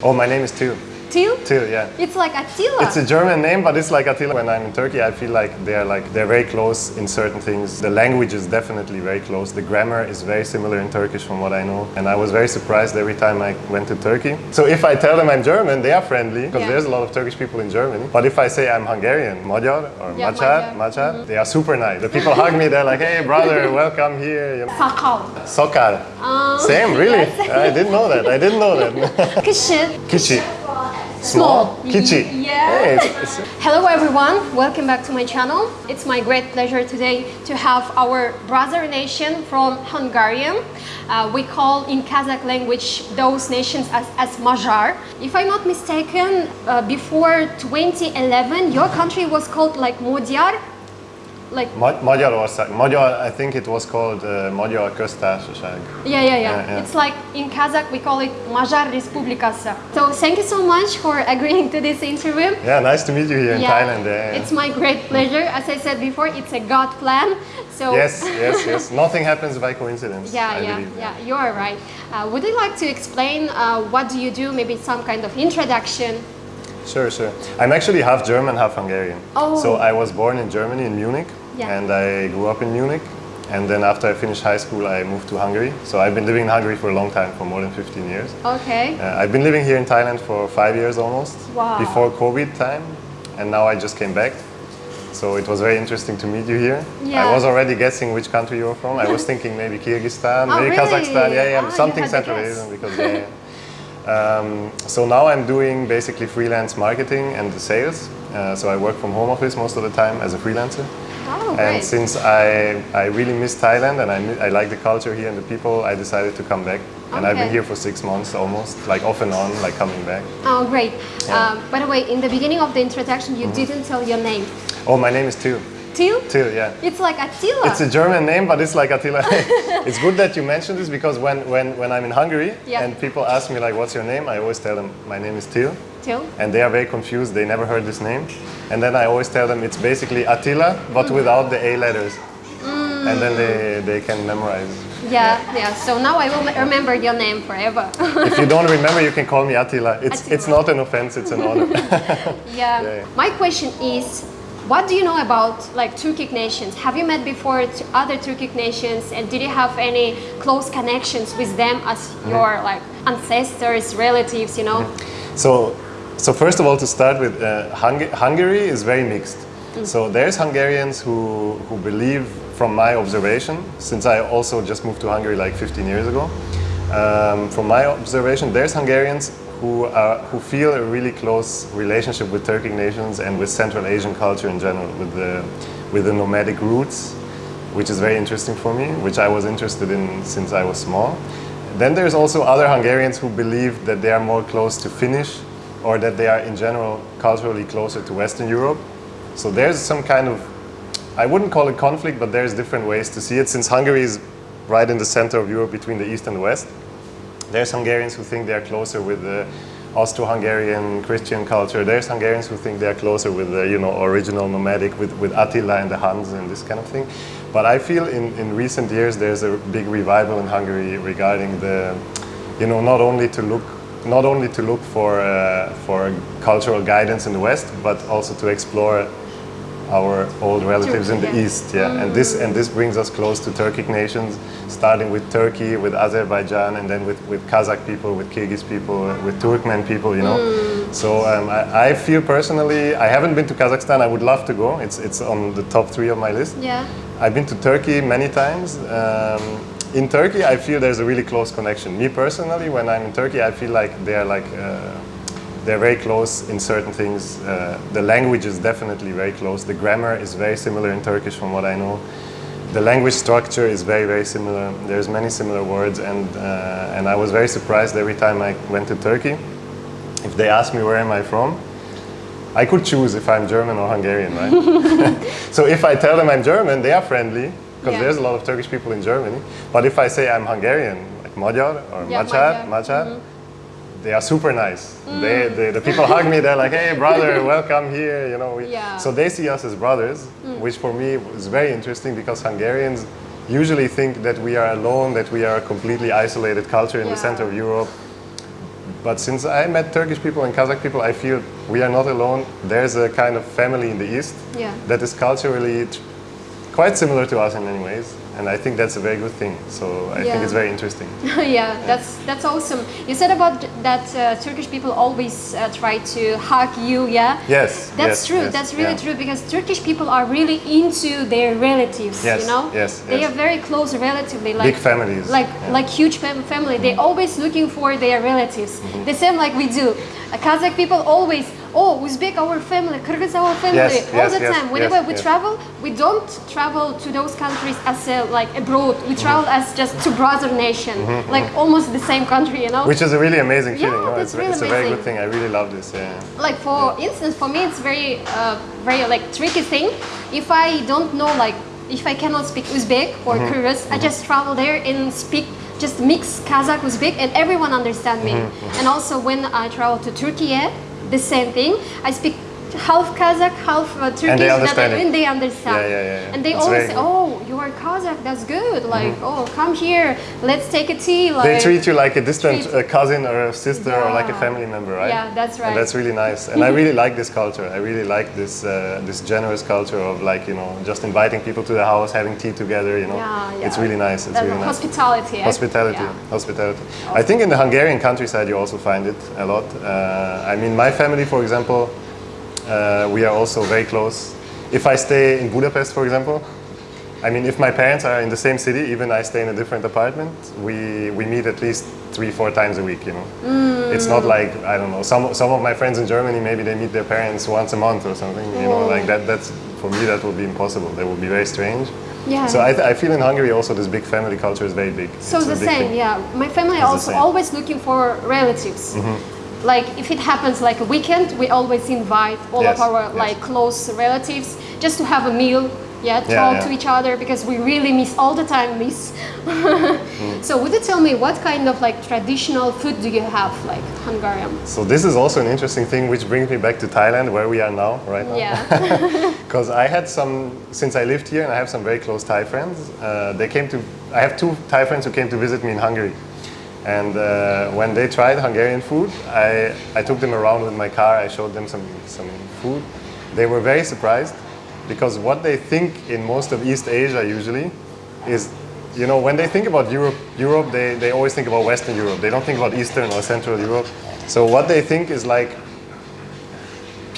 Oh, my name is Till. Till? Till, yeah. It's like Attila. It's a German name, but it's like Attila. When I'm in Turkey, I feel like they're like they're very close in certain things. The language is definitely very close. The grammar is very similar in Turkish, from what I know. And I was very surprised every time I went to Turkey. So if I tell them I'm German, they are friendly because Yeah. there's a lot of Turkish people in Germany. But if I say I'm Hungarian, Magyar or Yeah, Magyar, Magyar. Magyar, they are super nice. The people hug me. They're like, "Hey, brother, welcome here." You know. Sakal. Sokal. Um, Same, really? yes. I didn't know that. I didn't know that. Kışı. Kichi. Small. Kichi. Yeah. Hey, it's- it's- Hello everyone, welcome back to my channel. It's my great pleasure today to have our brother nation from Hungarian. Uh, we call in Kazakh language those nations as, as Magyar. If I'm not mistaken, uh, before 2011 your country was called like Magyar. Like Ma- Magyarország. Magyar, I think it was called uh, Magyar Köztársaság. Yeah, yeah, yeah, Yeah, yeah. It's like in Kazakh we call it Magyar Respublikası. So thank you so much for agreeing to this interview. Yeah, nice to meet you here in Thailand. Yeah, yeah. It's my great pleasure. As I said before, it's a God plan. So Yes, yes, yes. Nothing happens by coincidence. Yeah, I yeah, believe. yeah. You are right. Uh, would you like to explain uh, what do you do? Maybe some kind of introduction. Sure, sure. I'm actually half German, half Hungarian. Oh. So I was born in Germany, in Munich, Yeah. and I grew up in Munich. And then after I finished high school, I moved to Hungary. So I've been living in Hungary for a long time, for more than 15 years. Okay. Uh, I've been living here in Thailand for five years almost, Wow. before COVID time, and now I just came back. So it was very interesting to meet you here. Yeah. I was already guessing which country you were from. I was thinking maybe Kyrgyzstan, Oh, maybe really? Kazakhstan. Yeah, yeah, Oh, something Central. Asian because yeah. yeah. Um, so now I'm doing basically freelance marketing and the sales. Uh, so I work from home office most of the time as a freelancer. Oh, And great. since I, I really miss Thailand and I, I like the culture here and the people, I decided to come back. And I've been here for six months almost, like off and on, like coming back. Oh, great. Yeah. Um, by the way, in the beginning of the introduction, you Mm-hmm. didn't tell your name. Oh, my name is Till. Till? Till, yeah. It's like Attila. It's a German name, but it's like Attila. it's good that you mentioned this because when, when, when I'm in Hungary Yeah. and people ask me like, what's your name? I always tell them, my name is Till. Till. And they are very confused, they never heard this name. And then I always tell them it's basically Attila, but mm. without the A letters. Mm. And then they, they can memorize. Yeah, yeah. So now I will remember your name forever. If you don't remember, you can call me Attila. It's, it's not an offense, it's an honor. Yeah. Yeah. My question is, what do you know about like Turkic nations? Have you met before other Turkic nations, and did you have any close connections with them as Mm-hmm. your like ancestors, relatives? You know. So, so first of all, to start with, uh, Hung- Hungary is very mixed. So there's Hungarians who, who believe, from my observation, since I also just moved to Hungary like 15 years ago, um, from my observation, there's Hungarians who, are, who feel a really close relationship with Turkic nations and with Central Asian culture in general, with the, with the nomadic roots, which is very interesting for me, which I was interested in since I was small. Then there's also other Hungarians who believe that they are more close to Finnish or that they are in general culturally closer to Western Europe. So there's some kind of, I wouldn't call it conflict, but there's different ways to see it since Hungary is right in the center of Europe between the East and the West. There's Hungarians who think they are closer with the Austro-Hungarian Christian culture. There's Hungarians who think they are closer with the you know original nomadic with, with Attila and the Huns and this kind of thing. But I feel in, in recent years there's a big revival in Hungary regarding the you know not only to look not only to look for uh, for cultural guidance in the West, but also to explore our old relatives in the yeah. east yeah and this and this brings us close to turkic nations starting with turkey with azerbaijan and then with, with kazakh people with kyrgyz people with turkmen people you know so um, I, I feel personally i haven't been to kazakhstan i would love to go it's it's on the top three of my list Yeah. I've been to Turkey many times. Um, in Turkey, I feel there's a really close connection. Me personally, when I'm in Turkey, I feel like they're like uh, they're very close in certain things. Uh, the language is definitely very close. The grammar is very similar in Turkish, from what I know. The language structure is very very similar. There's many similar words, and uh, and I was very surprised every time I went to Turkey. If they ask me where am I from, I could choose if I'm German or Hungarian, right? so if I tell them I'm German, they are friendly because Yeah. there's a lot of Turkish people in Germany. But if I say I'm Hungarian, like Magyar or Yeah, Magyar, Magyar. Magyar, Mm-hmm. They are super nice. Mm. They, they, the people hug me. They're like, "Hey, brother, welcome here." You know. we- Yeah. So they see us as brothers, mm. which for me is very interesting because Hungarians usually think that we are alone, that we are a completely isolated culture in the center of Europe But since I met Turkish people and Kazakh people, I feel we are not alone. There's a kind of family in the East Yeah. that is culturally quite similar to us in many ways. And I think that's a very good thing. So I Yeah. think it's very interesting. yeah, that's that's awesome. You said about that uh, Turkish people always uh, try to hug you, yeah? Yes. That's yes, true. yes, That's really yeah. true because Turkish people are really into their relatives. Yes, You know, yes, they are very close relatively, like Big families. like like huge fam- family. They're always looking for their relatives. Mm-hmm. The same like we do. Uh, Kazakh people always. Oh, Uzbek our family, Kyrgyz our family, Yes, all yes, the yes, time. Whenever we travel, we don't travel to those countries as a, like abroad. We travel as just to brother nation, like almost the same country, you know. Mm-hmm, Which is a really amazing Yeah, feeling. no? it's, really it's a very good thing. I really love this. Yeah. like for instance for me it's very uh, very like tricky thing if i don't know like if i cannot speak uzbek or Mm-hmm. kyrgyz i just travel there and speak just mix kazakh uzbek and everyone understand me Mm-hmm, and also when i travel to turkey the same thing. I speak half kazakh half uh, turkish And they understand it. and they understand Yeah, yeah, yeah, yeah. and they It's always say oh you are kazakh that's good like oh come here let's take a tea like They treat you like a distant uh, cousin or a sister or like a family member, right? Yeah, that's right. And that's really nice. And I really like this culture. I really like this uh, this generous culture of like you know just inviting people to the house, having tea together. You know, Yeah, yeah. it's really nice. It's That really nice. hospitality eh? Hospitality, Yeah. hospitality. I think in the Hungarian countryside you also find it a lot. Uh, I mean, my family, for example, uh, we are also very close. If I stay in Budapest, for example, I mean, if my parents are in the same city, even I stay in a different apartment, we, we meet at least three, four times a week, you know. It's not like, I don't know, some, some of my friends in Germany, maybe they meet their parents once a month or something, you know, Oh. like that, that's, for me, that would be impossible. That would be very strange. Yeah. So I, th- I feel in Hungary also this big family culture is very big. So It's the same, thing. yeah. My family It's also. Always looking for relatives. Like if it happens like a weekend, we always invite all Yes, of our yes. like close relatives just to have a meal, yeah, talk Yeah, yeah. to each other because we really miss all the time miss. Mm. So would you tell me what kind of like traditional food do you have like Hungarian? So this is also an interesting thing which brings me back to Thailand where we are now, right now. Yeah. Because I had some, since I lived here and I have some very close Thai friends, uh, they came to, I have two Thai friends who came to visit me in Hungary. And uh, when they tried Hungarian food, I, I took them around with my car, I showed them some, some food. They were very surprised because what they think in most of East Asia usually is, you know, when they think about Europe, Europe they, they always think about Western Europe. They don't think about Eastern or Central Europe. So what they think is like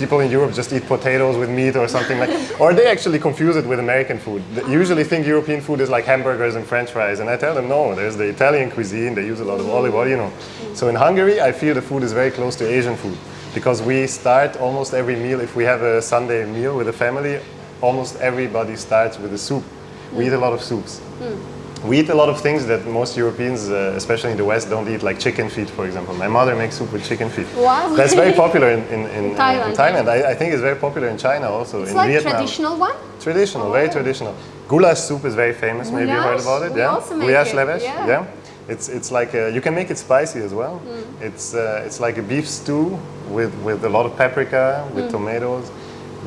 people in Europe just eat potatoes with meat or something like, or they actually confuse it with American food. They usually think European food is like hamburgers and French fries, and I tell them no. There's the Italian cuisine. They use a lot of olive oil, you know. So in Hungary, I feel the food is very close to Asian food because we start almost every meal. If we have a Sunday meal with a family, almost everybody starts with a soup. We eat a lot of soups. Hmm. We eat a lot of things that most Europeans, uh, especially in the West, don't eat, like chicken feet, for example. My mother makes soup with chicken feet. Wow. That's very popular in, in, in, Thailand, in Thailand. I, I think it's very popular in China also. It's in like Vietnam. traditional one? Traditional, very traditional. Goulash soup is very famous. Maybe you heard about it. We yeah. also make Goulash it, levesh. yeah. It's it's like a, you can make it spicy as well. Mm. It's uh, it's like a beef stew with with a lot of paprika, with Mm. tomatoes.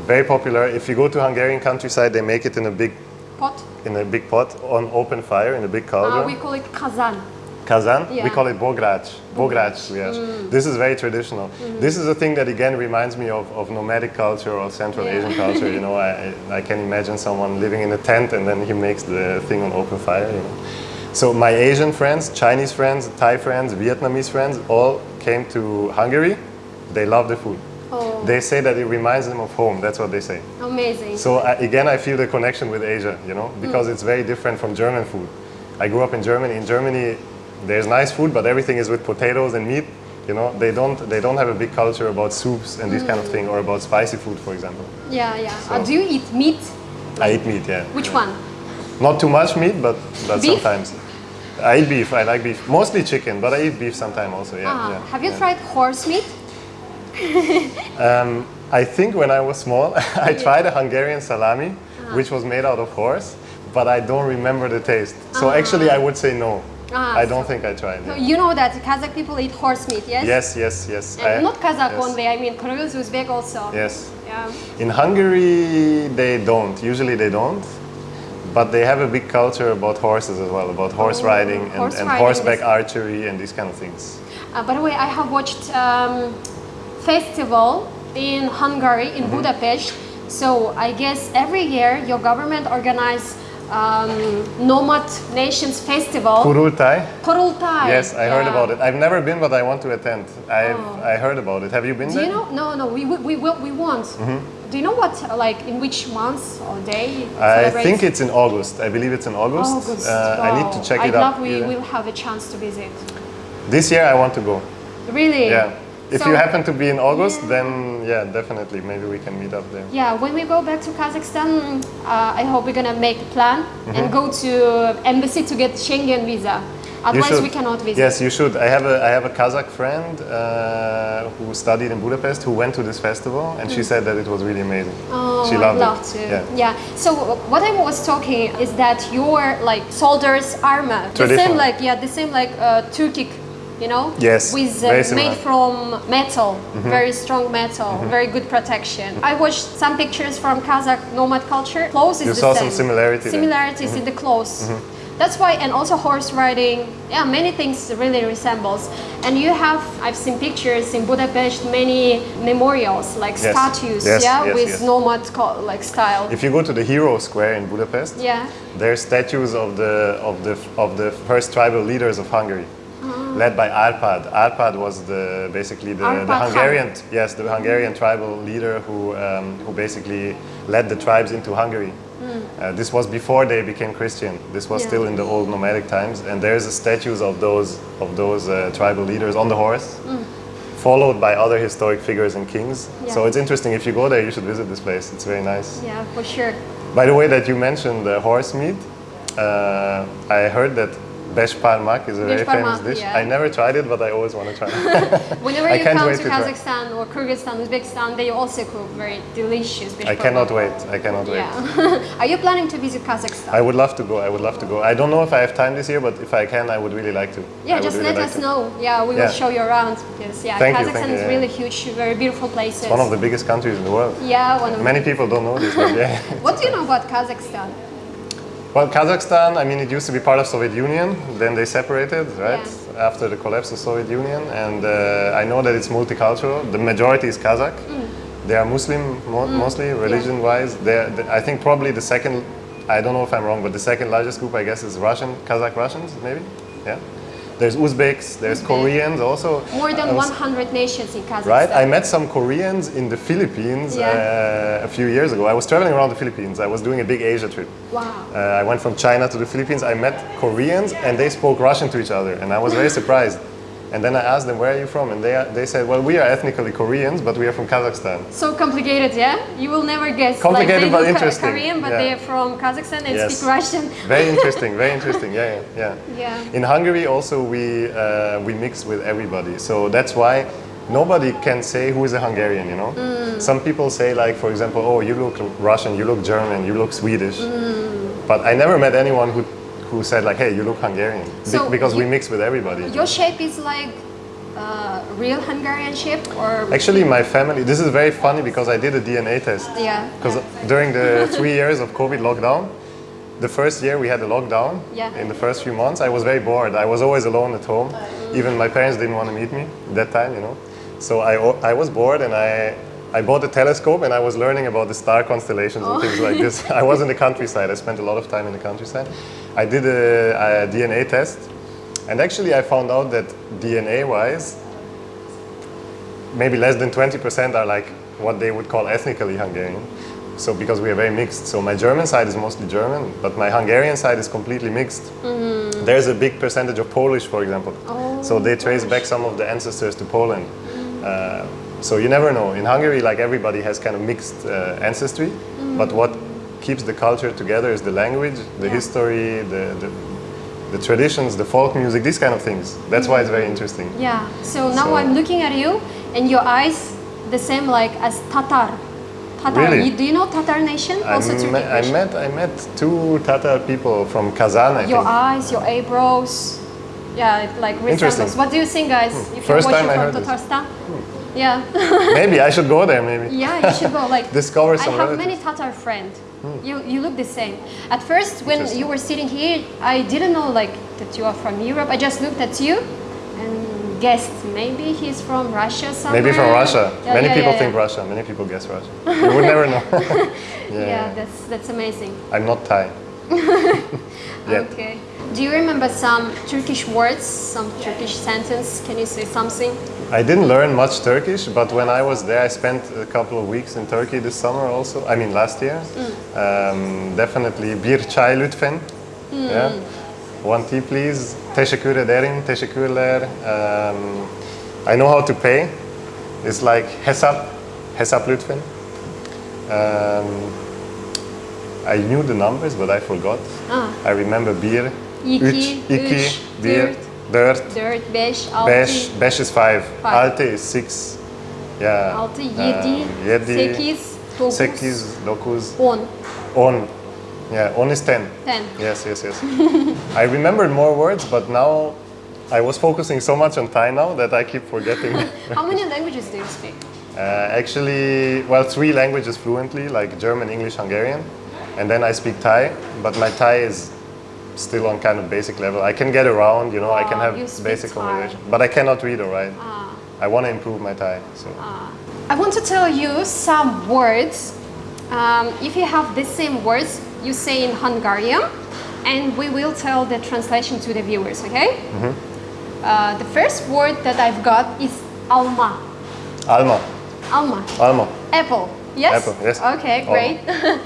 Very popular. If you go to Hungarian countryside, they make it in a big Pot? In a big pot on open fire in a big cauldron. Uh, we call it kazan. Kazan, we call it bograc. Bograc, yes. Mm. This is very traditional. This is a thing that again reminds me of, of nomadic culture or Central Yeah. Asian culture. You know, I, I can imagine someone living in a tent and then he makes the thing on open fire. You know. So my Asian friends, Chinese friends, Thai friends, Vietnamese friends, all came to Hungary. They love the food. They say that it reminds them of home. That's what they say. amazing. So I, again, I feel the connection with Asia, you know, because it's very different from German food. I grew up in Germany. In Germany, there's nice food, but everything is with potatoes and meat. You know, they don't they don't have a big culture about soups and this kind of thing, or about spicy food, for example. yeah, yeah. So- Uh, do you eat meat? I eat meat, yeah. Which one? Not too much meat, but but Beef? sometimes. I eat beef. I like beef. Mostly chicken, but I eat beef sometimes also. Yeah. Ah, yeah, have you yeah. tried horse meat? I think when I was small, I tried a Hungarian salami, which was made out of horse, but I don't remember the taste. So actually, I would say no. Ah, I don't think I tried. So it. you know that Kazakh people eat horse meat, yes? Yes, yes, yes. And I- not Kazakh yes. only, I mean Kyrgyz, Uzbek also. Yes. Yeah. In Hungary, they don't. Usually, they don't. But they have a big culture about horses as well, about horse Oh, riding and, horse and riding horseback archery and these kind of things. Uh, by the way, I have watched um, festival in Hungary, in Mm-hmm. Budapest. So I guess every year your government organize um, Nomad Nations Festival. Kurultai? Kurultai. Yes, I heard about it. I've never been, but I want to attend. I've Oh. I heard about it. Have you been Do there? you know? No, no, we, we, we, will, we won't. Do you know what, like, in which month or day? I think it's in August. I believe it's in August. August. Uh, I need to check I'd it out. love we Yeah. will have a chance to visit. This year I want to go. Really? Yeah. If So- you happen to be in August, Yeah. then yeah, definitely. Maybe we can meet up there. Yeah, when we go back to Kazakhstan, uh, I hope we're gonna make a plan Mm-hmm. and go to embassy to get Schengen visa. Otherwise, we cannot visit. Yes, you should. I have a I have a Kazakh friend uh, who studied in Budapest who went to this festival, and she said that it was really amazing. Mm. Oh, she I'd loved love it. to. Yeah. So uh, what I was talking is that your like soldiers armor, the same like yeah, the same like uh, Turkic, you know? Yes, With uh, made from metal, Mm-hmm. very strong metal, very good protection. I watched some pictures from Kazakh nomad culture. Clothes is You the saw same. some similarity. Mm-hmm. Similarities in the clothes. That's why, and also horse riding. Yeah, many things really resembles. And you have, I've seen pictures in Budapest, many memorials like Yes. statues, Yes, yeah, yes, with nomad like style. If you go to the Hero Square in Budapest, yeah. there are statues of the of the of the first tribal leaders of Hungary, led by Arpad. Arpad was the basically the, the. Hungarian yes the Hungarian tribal leader who um, who basically led the tribes into Hungary. Uh, this was before they became Christian. This was Yeah. still in the old nomadic times, and there's statues of those of those uh, tribal leaders on the horse. Followed by other historic figures and kings. So it's interesting. If you go there, you should visit this place. It's very nice. Yeah, for sure. By the way, that you mentioned the horse meat, uh, I heard that besh parmak is a very parmak, famous dish. yeah. I never tried it, but I always want to try it. Whenever I you come to to try. Kazakhstan or Kyrgyzstan, Uzbekistan, they also cook very delicious. besh I cannot wait. I cannot wait. Yeah. Are you planning to visit Kazakhstan? I would love to go. I would love to go. I don't know if I have time this year, but if I can, I would really like to. Yeah, would just really let like us to. know. Yeah, we Yeah. will show you around because yeah, Thank you, Kazakhstan you, is yeah. really huge, very beautiful places. It's one of the biggest countries in the world. yeah, one of Many people don't know this, but yeah. What do you know about Kazakhstan? Well, Kazakhstan, I mean, it used to be part of Soviet Union. Then they separated, right? After the collapse of Soviet Union, and uh, I know that it's multicultural. The majority is Kazakh. Mm. They are Muslim mo- mostly, religion-wise. They're, I think probably the second. I don't know if I'm wrong, but the second largest group, I guess, is Russian, Kazakh Russians, maybe. Yeah. There's Uzbeks. There's Uzbek. Koreans also. More than was- 100 nations in Kazakhstan. Right, I met some Koreans in the Philippines Yeah. uh, a few years ago. I was traveling around the Philippines. I was doing a big Asia trip. Wow. Uh, I went from China to the Philippines. I met Koreans and they spoke Russian to each other, and I was very surprised. And then I asked them, "Where are you from?" And they they said, "Well, we are ethnically Koreans, but we are from Kazakhstan." So complicated, yeah? You will never guess. Complicated like, they but interesting, Korean, but yeah. they're from Kazakhstan and Yes. speak Russian. Very interesting. Very interesting. Yeah, yeah, yeah. Yeah. In Hungary, also we uh, we mix with everybody, so that's why. Nobody can say who is a Hungarian, you know. Mm. Some people say, like, for example, oh, you look Russian, you look German, you look Swedish. Mm. But I never met anyone who, who said, like, hey, you look Hungarian. Be- So because we mix with everybody. Your shape is like uh, real Hungarian shape or Actually, my family, this is very funny because I did a DNA test. yeah. Because during the three years of COVID lockdown, the first year we had a lockdown. Yeah. In the first few months, I was very bored. I was always alone at home. Even my parents didn't want to meet me that time, you know. So I, I was bored and I, I bought a telescope and I was learning about the star constellations and things like this. I was in the countryside. I spent a lot of time in the countryside. I did a, a DNA test, and actually I found out that DNA-wise, maybe less than 20% are like what they would call ethnically Hungarian. So because we are very mixed. So my German side is mostly German, but my Hungarian side is completely mixed. There's a big percentage of Polish, for example. so they trace back some of the ancestors to Poland. Uh, so you never know. In Hungary, like everybody has kind of mixed uh, ancestry, mm. but what keeps the culture together is the language, the Yeah. history, the, the the traditions, the folk music, these kind of things. That's why it's very mm. interesting. Yeah. So now So- I'm looking at you and your eyes the same like as Tatar. Tatar. Really? You, do you know Tatar nation? I, Also me- I met I met two Tatar people from Kazan. I your think. eyes, your eyebrows. Yeah, it like Interesting. resembles. What do you think, guys? Hmm. If First you're time I watching heard from this. Tatarstan? Hmm. Yeah. maybe I should go there. Maybe. yeah, you should go. Like Discover some I have relatives. Hmm. many Tatar friends. You you look the same. At first, when you were sitting here, I didn't know like that you are from Europe. I just looked at you, and guessed maybe he's from Russia somewhere. Maybe from Russia. Yeah, Many yeah, people yeah, think. Russia. Many people guess Russia. You would never know. Yeah, yeah. that's that's amazing. I'm not Thai. Okay. Do you remember some Turkish words, some Turkish sentence? Can you say something? I didn't learn much Turkish, but when I was there, I spent a couple of weeks in Turkey this summer also. I mean, last year. Um, definitely bir çay lütfen. Yeah. One tea, please. Teşekkür ederim. Teşekkürler. Um, I know how to pay. It's like hesap. Hesap lütfen. Um, I knew the numbers, but I forgot. Ah. I remember bir. İki, üç, iki, üç, bir, dört. dört. 4, 5, 6, Beş, beş is five. Five. Altı is six. Yeah. 6, Um, 7, yedi, 8, 9, sekiz, dokuz, 10, on. Yeah, on is ten. 10. Yes, yes, yes. I remembered more words, but now I was focusing so much on Thai now that I keep forgetting. How many languages do you speak? uh, actually, well, three languages fluently, like German, English, Hungarian, and then I speak Thai. But my Thai is still on kind of basic level. I can get around, you know, I can Ah, have basic Thai. conversation, but I cannot read or write. Ah. I want to improve my Thai. So. I want to tell you some words. Um, if you have the same words, you say in Hungarian, and we will tell the translation to the viewers, okay? Uh, the first word that I've got is alma. Alma, Alma. Alma, Apple. Yes? Apple, yes. Okay, great.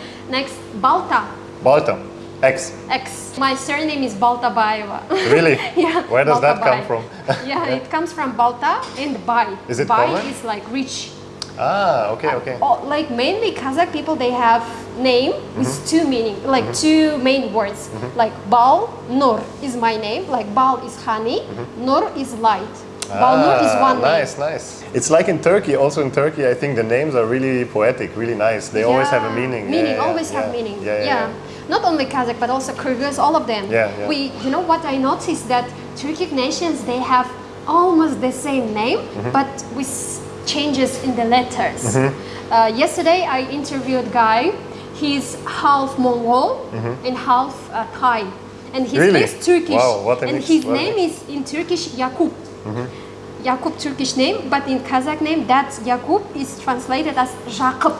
Next, Balta. Balta, X. X. My surname is Baltabaeva. Really? yeah. Where does that come from? yeah, it comes from Balta and Bai. Is it Bai common? is like rich. Ah, okay, okay. Oh, like mainly Kazakh people, they have name with Mm-hmm. two meaning, like two main words. Like Bal, Nur is my name. Like Bal is honey, Nur is light. Bal Nur is Mm-hmm. Ah, one name. nice, nice. It's like in Turkey. Also in Turkey, I think the names are really poetic, really nice. They always have a Yeah, meaning. Yeah, Meaning, yeah, always yeah. have meaning. Yeah, yeah, yeah. Not only Kazakh, but also Kyrgyz, all of them. Yeah, yeah. We, you know what I noticed that Turkic nations they have almost the same name, Mm-hmm. but with changes in the letters. Mm-hmm. Uh, yesterday I interviewed guy. He's half Mongol and half uh, Thai, and he Mm-hmm. Really? speaks Turkish. Wow, what a and mix, his name is in Turkish Yakub. Yakub Turkish name, but in Kazakh name that Yakub is translated as Jacob.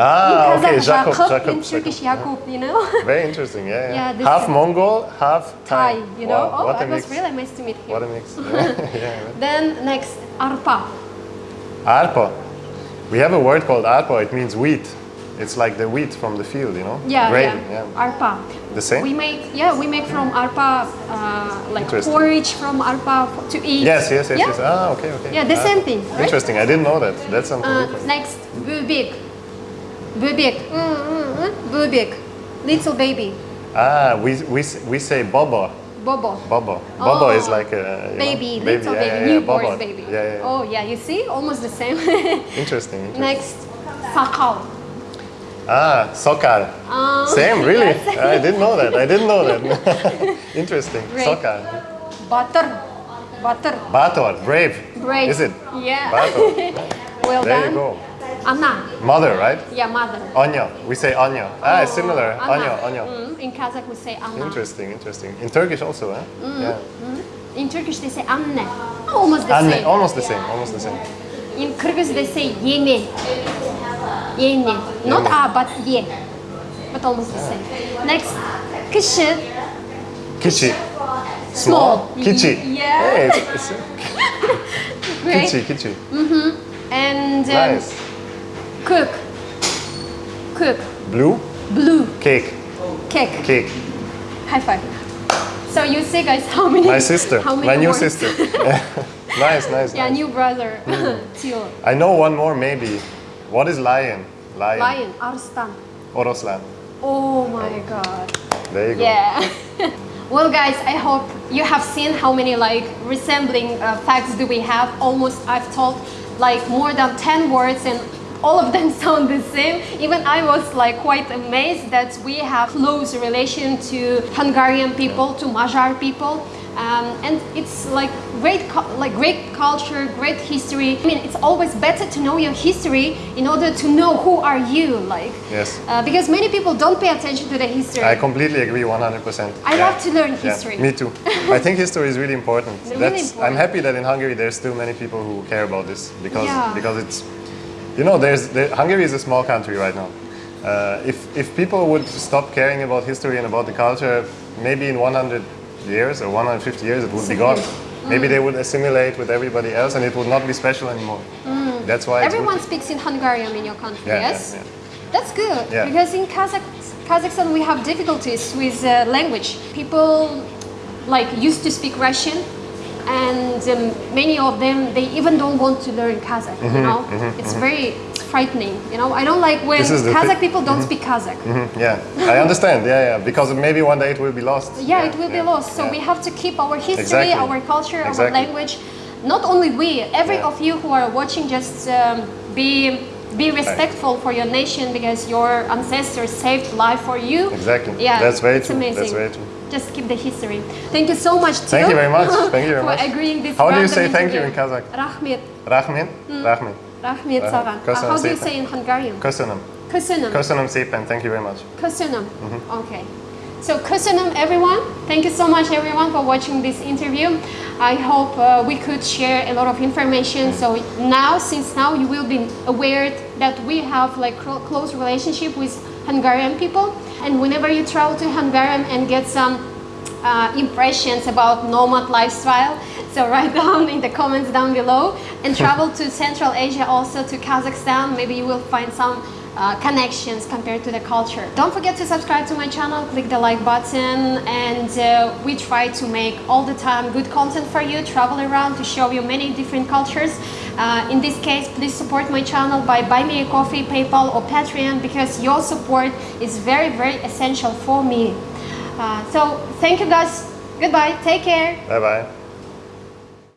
Ah, in okay, Kazakh, Jacob, Jacob, Jacob, in Turkish Jacob. You know? Very interesting. Yeah, yeah. Yeah, half Mongol, half Thai. Thai, you know? Wow, oh, what it was really nice to meet him. What a mix. Yeah, yeah. Then next, arpa. Arpa. We have a word called arpa. It means wheat. It's like the wheat from the field, you know? Yeah, Grain, yeah, arpa. The same? We make, yeah, we make from arpa, uh, like porridge from arpa to eat. Yes, yes, yes, yeah? yes. Ah, okay, okay. Yeah, the Ah, same thing, right? Interesting. I didn't know that. That's something Uh, next, bubik. Bubik. Mm, mm, mm. Bubik. Little baby. Ah, we, we, we say bobo. Bobo. Bobo. Bobo is Oh. like a you know, Baby, little baby, yeah, yeah, newborn bobo. baby. Yeah, yeah, yeah. Oh yeah, you see, almost the same. Interesting, interesting. Next, sakal. Ah, sokal. Um, Same, really? yes. I didn't know that. I didn't know that. Interesting. Sokal. Butter. Butter. Bator, brave. Brave. Is it? Yeah. Bator. well There done. you go. Anna. Mother, right? Yeah, mother. Anya. We say Anya. Ah, it's similar. Anna. Anya, Anya. Mm, in Kazakh we say Anna. Interesting, interesting. In Turkish also, eh? Mm. Yeah. In Turkish they say Anne. Almost the Anne, same. almost the same, almost the same. In Kyrgyz they say Yeni. Yeni. Not. A, but Ye. But almost the same. Next, Kışı. Kichi. Small. Kichi. Yeah. Hey, it's, it's kichi, kichi. And um, Nice. Cook. Cook. Blue, Blue. cake, Cake. cake. High five. So you see guys how many My sister, how many my new words? sister. nice, nice, Yeah, nice. new brother. Mm. I know one more maybe. What is lion? Lion. Lion. Arslan. Oroslan. Oh my god. There you go. Yeah. well, guys, I hope you have seen how many like resembling uh, facts do we have. Almost, I've told like more than 10 words and all of them sound the same. Even I was like quite amazed that we have close relation to Hungarian people, to Magyar people. um, and it's like great, like great culture, great history. I mean, it's always better to know your history in order to know who are you, like. Yes. Uh, because many people don't pay attention to the history. I completely agree 100%. I love to learn Yeah, history. me too. I think history is really important. Really important I'm happy that in Hungary there's still many people who care about this because Yeah. because it's you know there's there, Hungary is a small country right now. Uh, if if people would stop caring about history and about the culture, maybe in 100 years or 150 years it would be gone. Mm. Maybe they would assimilate with everybody else and it would not be special anymore. That's why Mm. Everyone speaks in Hungarian in your country, Yeah, yeah, yes? yeah. That's good Yeah. because in Kazakh, Kazakhstan we have difficulties with uh, language. People like used to speak Russian, and um, many of them they even don't want to learn Kazakh. Mm-hmm, you know, it's very frightening. You know, I don't like when This is the Kazakh people don't speak Kazakh. Mhm, Yeah, I understand. Yeah, yeah, because maybe one day it will be lost. Yeah, it will yeah, be lost. So yeah. we have to keep our history, Exactly. our culture, our language. Not only we, every Yeah. of you who are watching, just um, be be respectful for your nation because your ancestors saved life for you. Exactly. Yeah, That's very it's true. amazing. That's very true. Just keep the history. Thank you so much. Thank you very much. Thank you very much. for agreeing this. How do you say thank you in Kazakh? Rahmet. Rahmin? Rahmin. Rahmet Aha, Saran. Uh, how do you say in Hungarian? Köszönöm. Köszönöm. Köszönöm szépen. Thank you very much. Köszönöm. Mm-hmm. Okay. So köszönöm everyone. Thank you so much everyone for watching this interview. I hope uh, we could share a lot of information. So now, since now you will be aware that we have like clo- close relationship with Hungarian people, and whenever you travel to Hungary and get some uh, impressions about nomad lifestyle. So write down in the comments down below and travel to Central Asia also to Kazakhstan. Maybe you will find some uh, connections compared to the culture. Don't forget to subscribe to my channel, click the like button and uh, we try to make all the time good content for you, travel around to show you many different cultures. Uh, in this case, please support my channel by buy me a coffee, PayPal or Patreon because your support is very, very essential for me. Uh, so thank you guys. Goodbye. Take care. Bye bye.